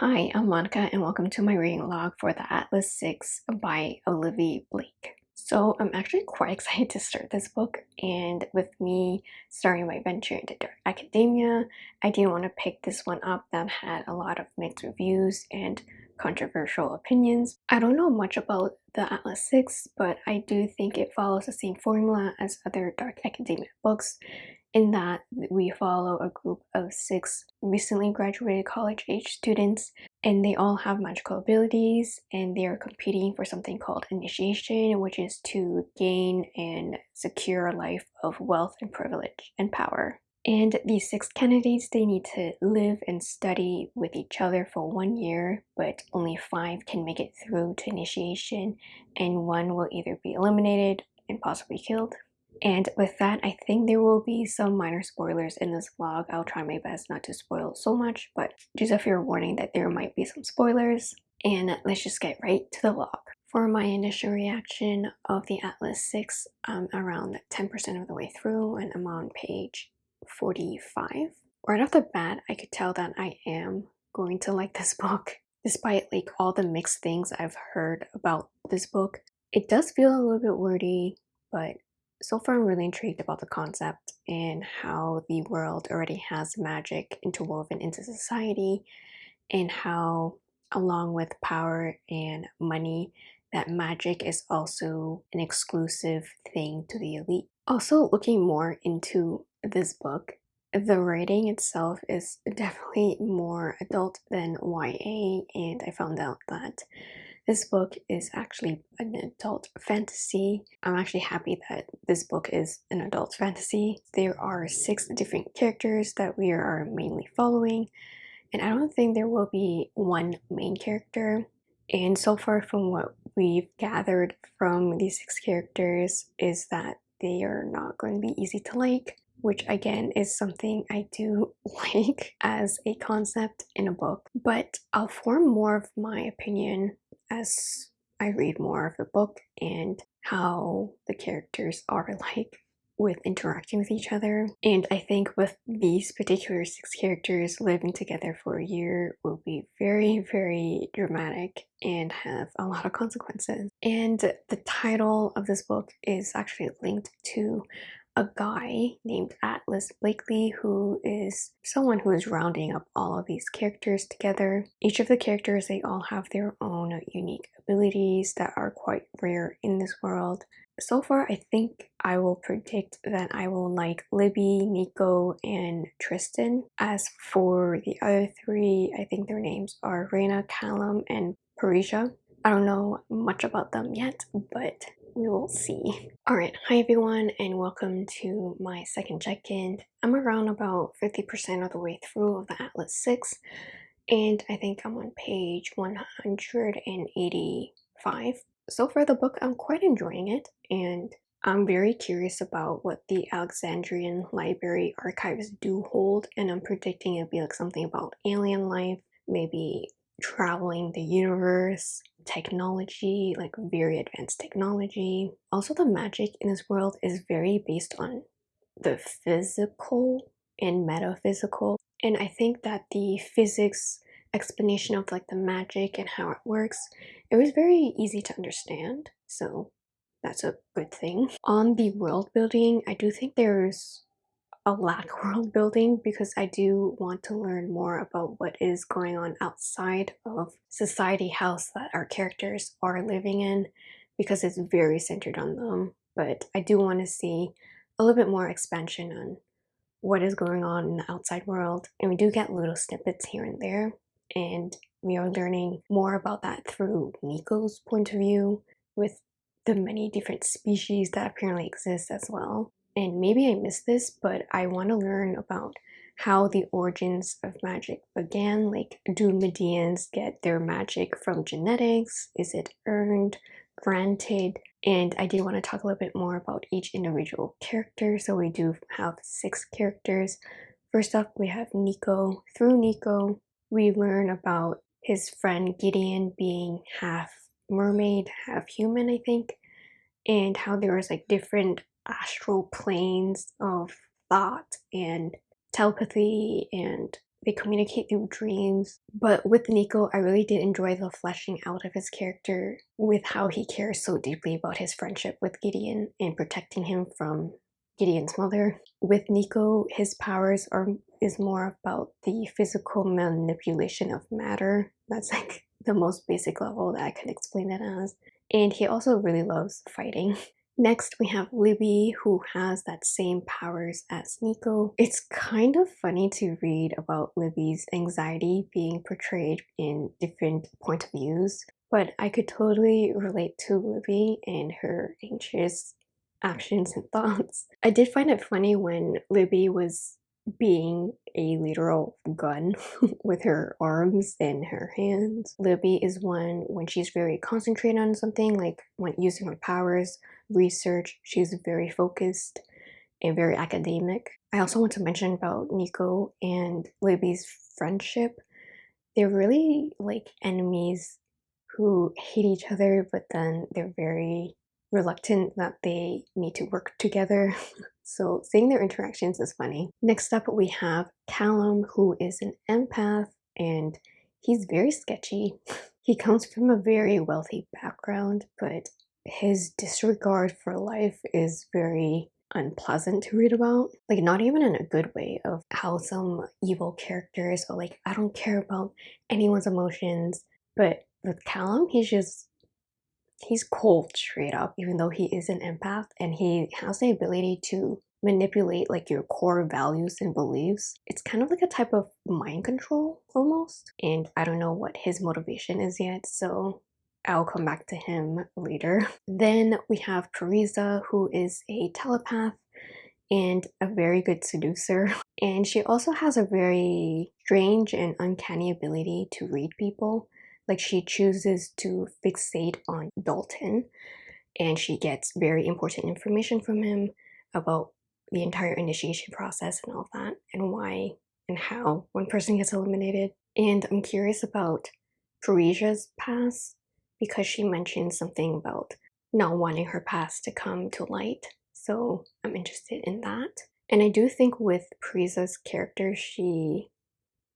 Hi, I'm Monica and welcome to my reading log for the Atlas 6 by Olivia Blake. So I'm actually quite excited to start this book and with me starting my venture into dark academia, I didn't want to pick this one up that had a lot of mixed reviews and controversial opinions. I don't know much about the Atlas 6, but I do think it follows the same formula as other dark academia books in that we follow a group of six recently graduated college age students and they all have magical abilities and they are competing for something called initiation which is to gain and secure a life of wealth and privilege and power. And these six candidates they need to live and study with each other for one year but only five can make it through to initiation and one will either be eliminated and possibly killed and with that, I think there will be some minor spoilers in this vlog. I'll try my best not to spoil so much, but just a fair warning that there might be some spoilers. And let's just get right to the vlog. For my initial reaction of the Atlas 6, I'm around 10% of the way through and I'm on page 45. Right off the bat, I could tell that I am going to like this book. Despite like all the mixed things I've heard about this book, it does feel a little bit wordy, but so far I'm really intrigued about the concept and how the world already has magic interwoven into society and how along with power and money that magic is also an exclusive thing to the elite. Also looking more into this book, the writing itself is definitely more adult than YA and I found out that this book is actually an adult fantasy. I'm actually happy that this book is an adult fantasy. There are six different characters that we are mainly following, and I don't think there will be one main character. And so far from what we've gathered from these six characters is that they are not going to be easy to like which again is something I do like as a concept in a book. But I'll form more of my opinion as I read more of the book and how the characters are like with interacting with each other. And I think with these particular six characters living together for a year will be very, very dramatic and have a lot of consequences. And the title of this book is actually linked to a guy named Atlas Blakely who is someone who is rounding up all of these characters together. Each of the characters, they all have their own unique abilities that are quite rare in this world. So far, I think I will predict that I will like Libby, Nico, and Tristan. As for the other three, I think their names are Reina, Callum, and Parisa. I don't know much about them yet, but we will see. Alright, hi everyone and welcome to my second check-in. I'm around about 50% of the way through of the Atlas 6 and I think I'm on page 185. So far the book, I'm quite enjoying it and I'm very curious about what the Alexandrian Library archives do hold and I'm predicting it'll be like something about alien life, maybe traveling the universe, technology, like very advanced technology. Also, the magic in this world is very based on the physical and metaphysical. And I think that the physics explanation of like the magic and how it works, it was very easy to understand. So that's a good thing. On the world building, I do think there's a lack world building because I do want to learn more about what is going on outside of society house that our characters are living in because it's very centered on them. But I do want to see a little bit more expansion on what is going on in the outside world. And we do get little snippets here and there. And we are learning more about that through Nico's point of view with the many different species that apparently exist as well and maybe I missed this, but I want to learn about how the origins of magic began. Like, do Medeians get their magic from genetics? Is it earned, granted? And I did want to talk a little bit more about each individual character. So we do have six characters. First up, we have Nico. Through Nico, we learn about his friend Gideon being half mermaid, half human, I think, and how there was like different astral planes of thought and telepathy and they communicate through dreams. But with Nico, I really did enjoy the fleshing out of his character with how he cares so deeply about his friendship with Gideon and protecting him from Gideon's mother. With Nico, his powers are is more about the physical manipulation of matter. That's like the most basic level that I can explain it as. And he also really loves fighting. Next, we have Libby, who has that same powers as Nico. It's kind of funny to read about Libby's anxiety being portrayed in different point of views, but I could totally relate to Libby and her anxious actions and thoughts. I did find it funny when Libby was being a literal gun with her arms and her hands. Libby is one when she's very concentrated on something, like when using her powers, research, she's very focused and very academic. I also want to mention about Nico and Libby's friendship. They're really like enemies who hate each other, but then they're very reluctant that they need to work together. So seeing their interactions is funny. Next up, we have Callum, who is an empath, and he's very sketchy. He comes from a very wealthy background, but his disregard for life is very unpleasant to read about. Like, not even in a good way of how some evil characters are like, I don't care about anyone's emotions. But with Callum, he's just he's cold straight up, even though he is an empath and he has the ability to manipulate like your core values and beliefs. It's kind of like a type of mind control almost. And I don't know what his motivation is yet, so I'll come back to him later. Then we have Parisa, who is a telepath and a very good seducer. And she also has a very strange and uncanny ability to read people. Like she chooses to fixate on Dalton and she gets very important information from him about the entire initiation process and all that and why and how one person gets eliminated. And I'm curious about Parisa's past because she mentioned something about not wanting her past to come to light. So I'm interested in that. And I do think with Parisa's character, she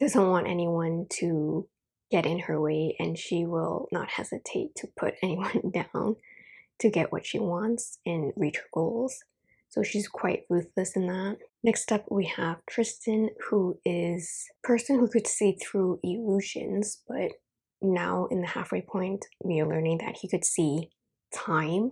doesn't want anyone to get in her way and she will not hesitate to put anyone down to get what she wants and reach her goals. So she's quite ruthless in that. Next up we have Tristan who is a person who could see through illusions but now in the halfway point we are learning that he could see time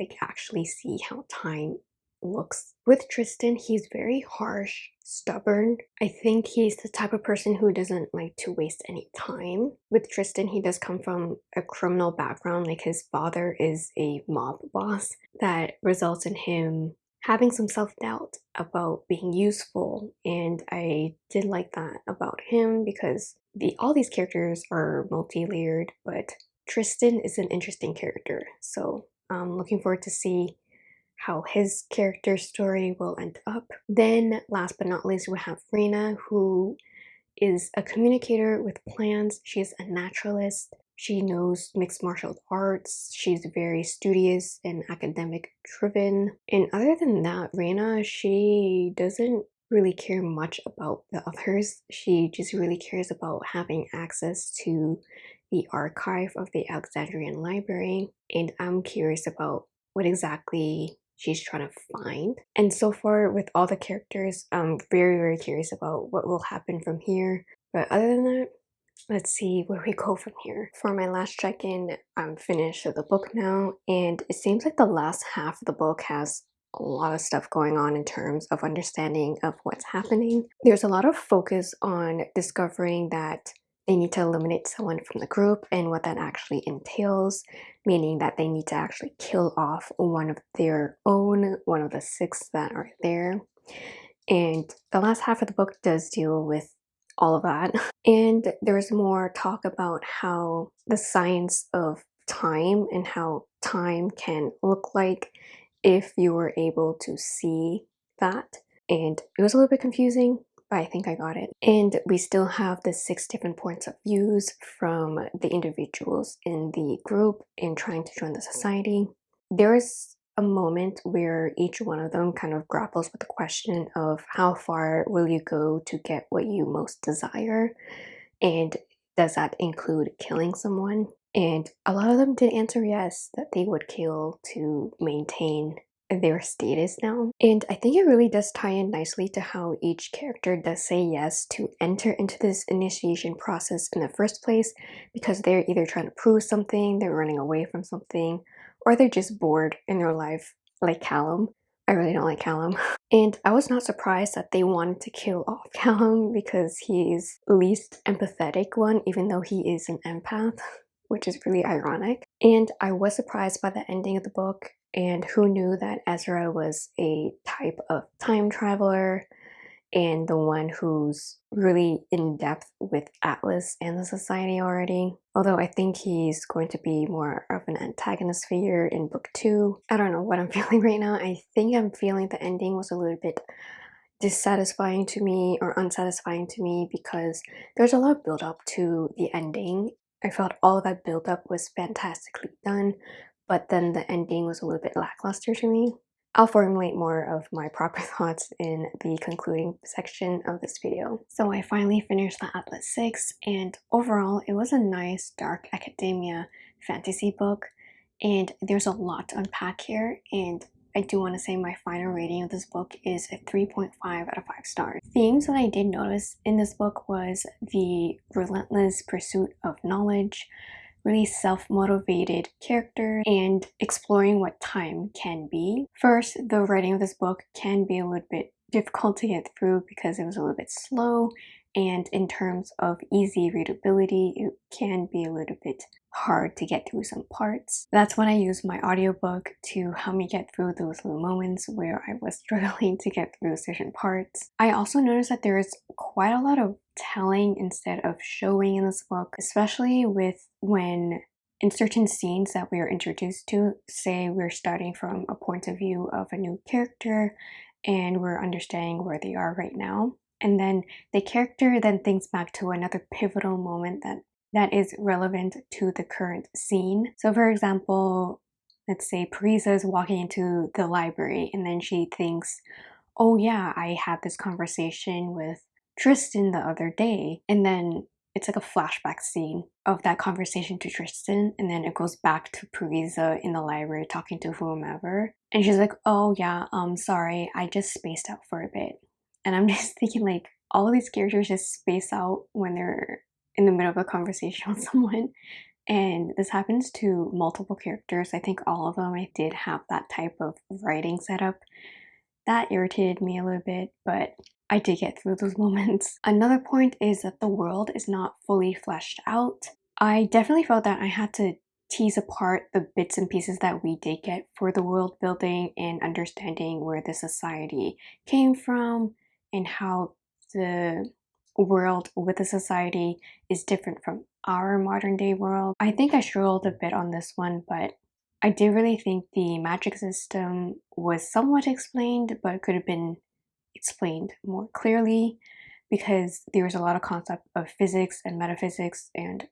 like actually see how time looks. With Tristan, he's very harsh, stubborn. I think he's the type of person who doesn't like to waste any time. With Tristan, he does come from a criminal background, like his father is a mob boss. That results in him having some self-doubt about being useful and I did like that about him because the all these characters are multi-layered but Tristan is an interesting character so I'm looking forward to see how his character story will end up. Then last but not least we have Reina who is a communicator with plans. She's a naturalist. She knows mixed martial arts. She's very studious and academic driven. And other than that, Reina, she doesn't really care much about the others. She just really cares about having access to the archive of the Alexandrian Library. And I'm curious about what exactly she's trying to find. And so far with all the characters, I'm very, very curious about what will happen from here. But other than that, let's see where we go from here. For my last check-in, I'm finished with the book now, and it seems like the last half of the book has a lot of stuff going on in terms of understanding of what's happening. There's a lot of focus on discovering that they need to eliminate someone from the group and what that actually entails, meaning that they need to actually kill off one of their own, one of the six that are there. And the last half of the book does deal with all of that. And there's more talk about how the science of time and how time can look like if you were able to see that. And it was a little bit confusing, but I think I got it. And we still have the six different points of views from the individuals in the group in trying to join the society. There is a moment where each one of them kind of grapples with the question of how far will you go to get what you most desire? And does that include killing someone? And a lot of them did answer yes, that they would kill to maintain their status now. And I think it really does tie in nicely to how each character does say yes to enter into this initiation process in the first place because they're either trying to prove something, they're running away from something, or they're just bored in their life, like Callum. I really don't like Callum. And I was not surprised that they wanted to kill off Callum because he's the least empathetic one, even though he is an empath, which is really ironic. And I was surprised by the ending of the book and who knew that Ezra was a type of time traveler and the one who's really in depth with Atlas and the society already. Although I think he's going to be more of an antagonist figure in book two. I don't know what I'm feeling right now. I think I'm feeling the ending was a little bit dissatisfying to me or unsatisfying to me because there's a lot of build up to the ending. I felt all that build up was fantastically done, but then the ending was a little bit lackluster to me. I'll formulate more of my proper thoughts in the concluding section of this video. So I finally finished the Atlas 6 and overall it was a nice dark academia fantasy book and there's a lot to unpack here and I do want to say my final rating of this book is a 3.5 out of 5 stars. Themes that I did notice in this book was the relentless pursuit of knowledge, really self-motivated character and exploring what time can be. First, the writing of this book can be a little bit difficult to get through because it was a little bit slow and in terms of easy readability it can be a little bit hard to get through some parts. That's when I use my audiobook to help me get through those little moments where I was struggling to get through certain parts. I also noticed that there is quite a lot of telling instead of showing in this book, especially with when in certain scenes that we are introduced to, say we're starting from a point of view of a new character and we're understanding where they are right now. And then the character then thinks back to another pivotal moment that that is relevant to the current scene. So for example, let's say Parisa is walking into the library and then she thinks, oh yeah, I had this conversation with Tristan the other day. And then it's like a flashback scene of that conversation to Tristan and then it goes back to Parisa in the library talking to whomever. And she's like, oh yeah, I'm um, sorry, I just spaced out for a bit. And I'm just thinking like, all of these characters just space out when they're in the middle of a conversation with someone. And this happens to multiple characters. I think all of them I did have that type of writing setup. That irritated me a little bit, but I did get through those moments. Another point is that the world is not fully fleshed out. I definitely felt that I had to tease apart the bits and pieces that we did get for the world building and understanding where the society came from and how the world with the society is different from our modern day world. I think I struggled a bit on this one, but I did really think the magic system was somewhat explained, but could have been explained more clearly because there was a lot of concept of physics and metaphysics and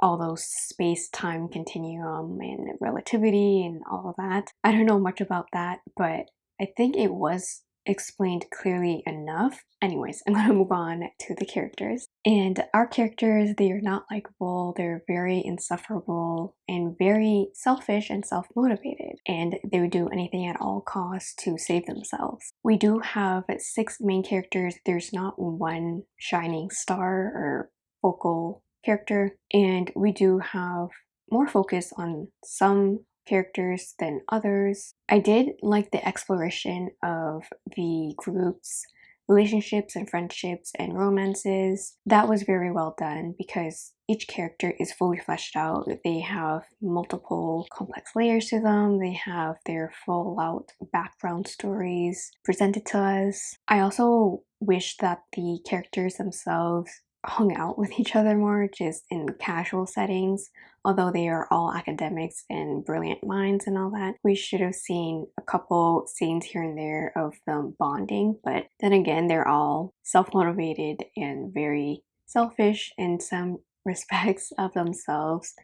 all those space-time continuum and relativity and all of that. I don't know much about that, but I think it was explained clearly enough. Anyways, I'm gonna move on to the characters. And our characters, they are not likable, they're very insufferable and very selfish and self-motivated. And they would do anything at all costs to save themselves. We do have six main characters. There's not one shining star or focal character. And we do have more focus on some characters than others. I did like the exploration of the group's relationships and friendships and romances. That was very well done because each character is fully fleshed out. They have multiple complex layers to them. They have their full out background stories presented to us. I also wish that the characters themselves hung out with each other more just in casual settings although they are all academics and brilliant minds and all that we should have seen a couple scenes here and there of them bonding. But then again they're all self-motivated and very selfish in some respects of themselves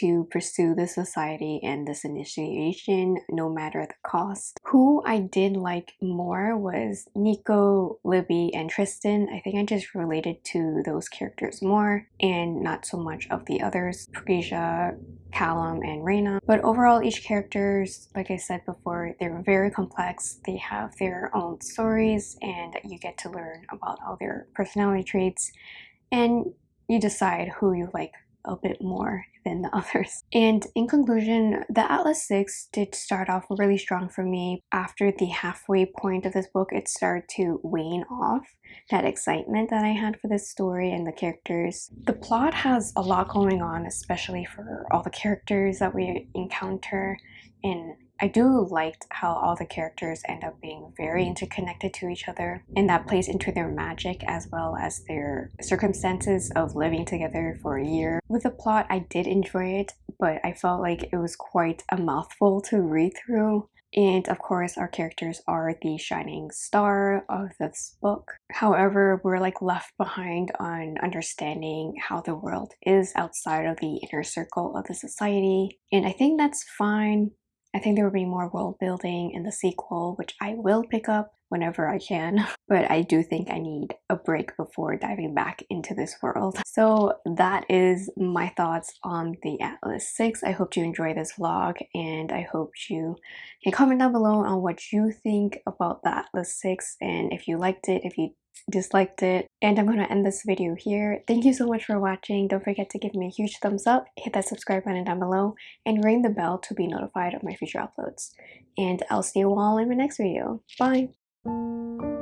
to pursue this society and this initiation no matter the cost. Who I did like more was Nico, Libby, and Tristan. I think I just related to those characters more and not so much of the others, Parisa, Callum, and Reina. But overall, each characters, like I said before, they're very complex. They have their own stories and you get to learn about all their personality traits and you decide who you like a bit more than the others. And in conclusion, the Atlas 6 did start off really strong for me. After the halfway point of this book, it started to wane off that excitement that I had for this story and the characters. The plot has a lot going on, especially for all the characters that we encounter and I do liked how all the characters end up being very interconnected to each other and that plays into their magic as well as their circumstances of living together for a year. With the plot, I did enjoy it, but I felt like it was quite a mouthful to read through. And of course, our characters are the shining star of this book. However, we're like left behind on understanding how the world is outside of the inner circle of the society. And I think that's fine I think there will be more world building in the sequel, which I will pick up whenever I can. But I do think I need a break before diving back into this world. So that is my thoughts on the Atlas 6. I hope you enjoy this vlog and I hope you can comment down below on what you think about the Atlas 6 and if you liked it, if you disliked it. And I'm to end this video here. Thank you so much for watching. Don't forget to give me a huge thumbs up, hit that subscribe button down below, and ring the bell to be notified of my future uploads. And I'll see you all in my next video. Bye! Thank you.